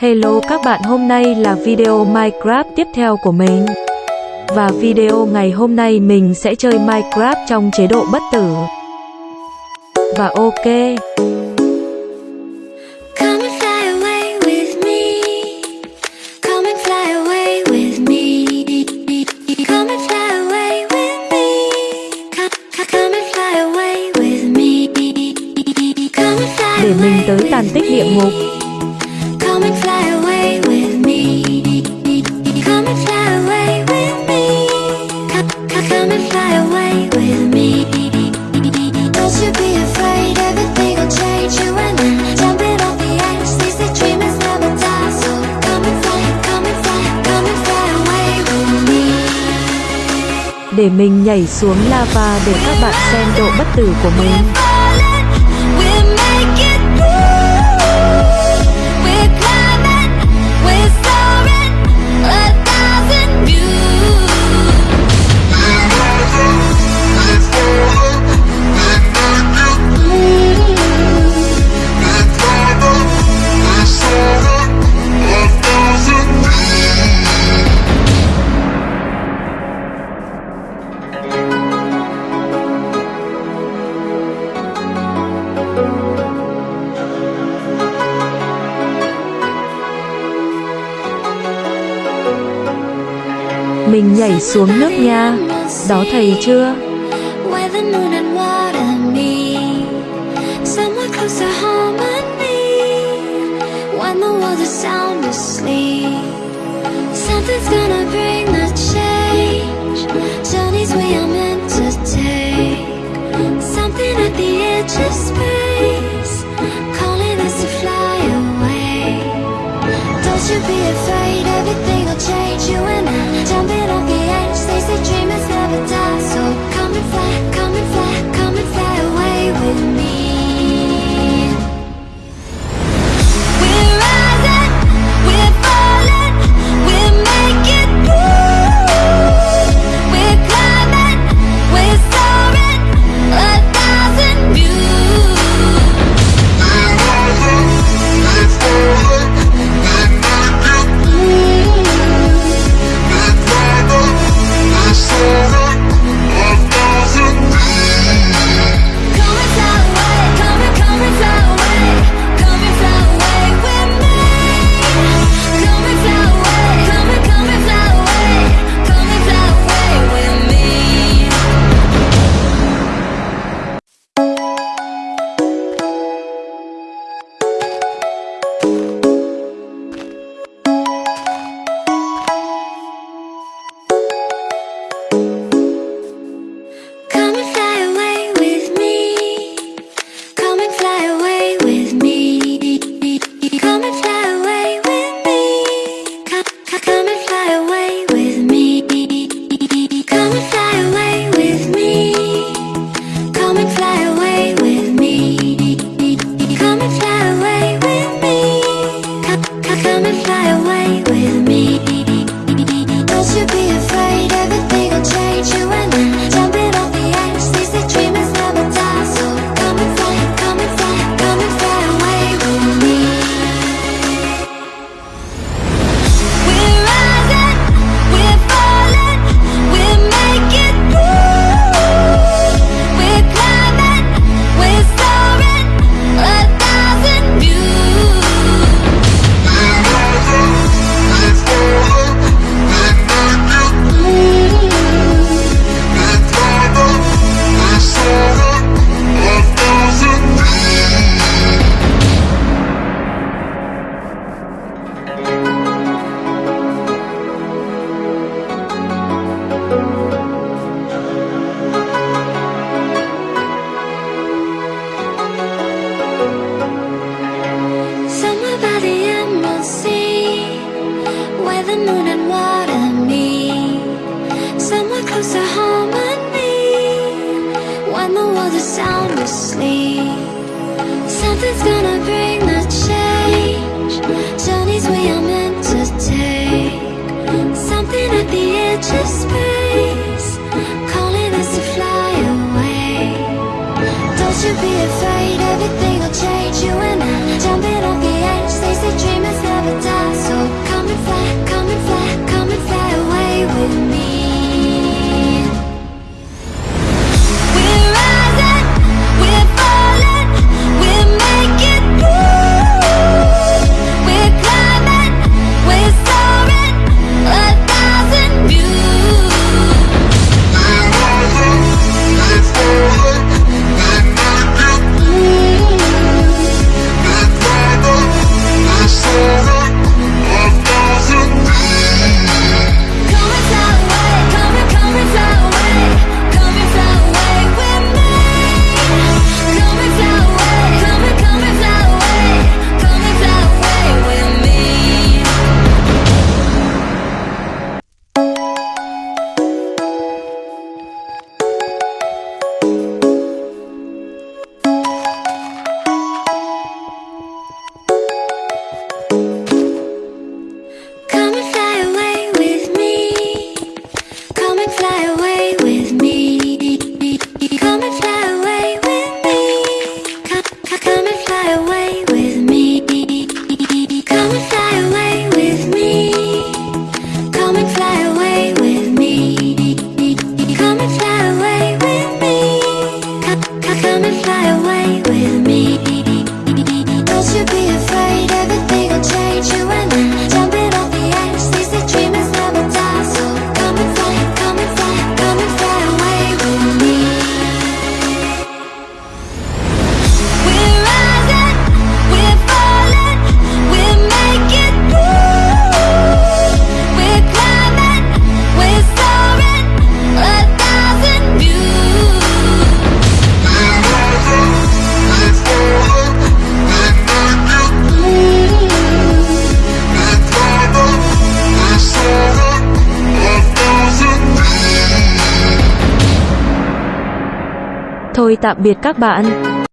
Hello các bạn, hôm nay là video Minecraft tiếp theo của mình. Và video ngày hôm nay mình sẽ chơi Minecraft trong chế độ bất tử. Và ok. Để mình tới tàn tích địa ngục để mình nhảy xuống lava để các bạn xem độ bất tử của mình. Mình nhảy xuống nước nha. Đó thầy chưa? Be afraid, everything will change. You and I. 점비로 비 Sleep. Something's gonna bring the change. Journeys we are meant to take. Something at the edge of space. Calling us to fly away. Don't you be afraid. tôi tạm biệt các bạn.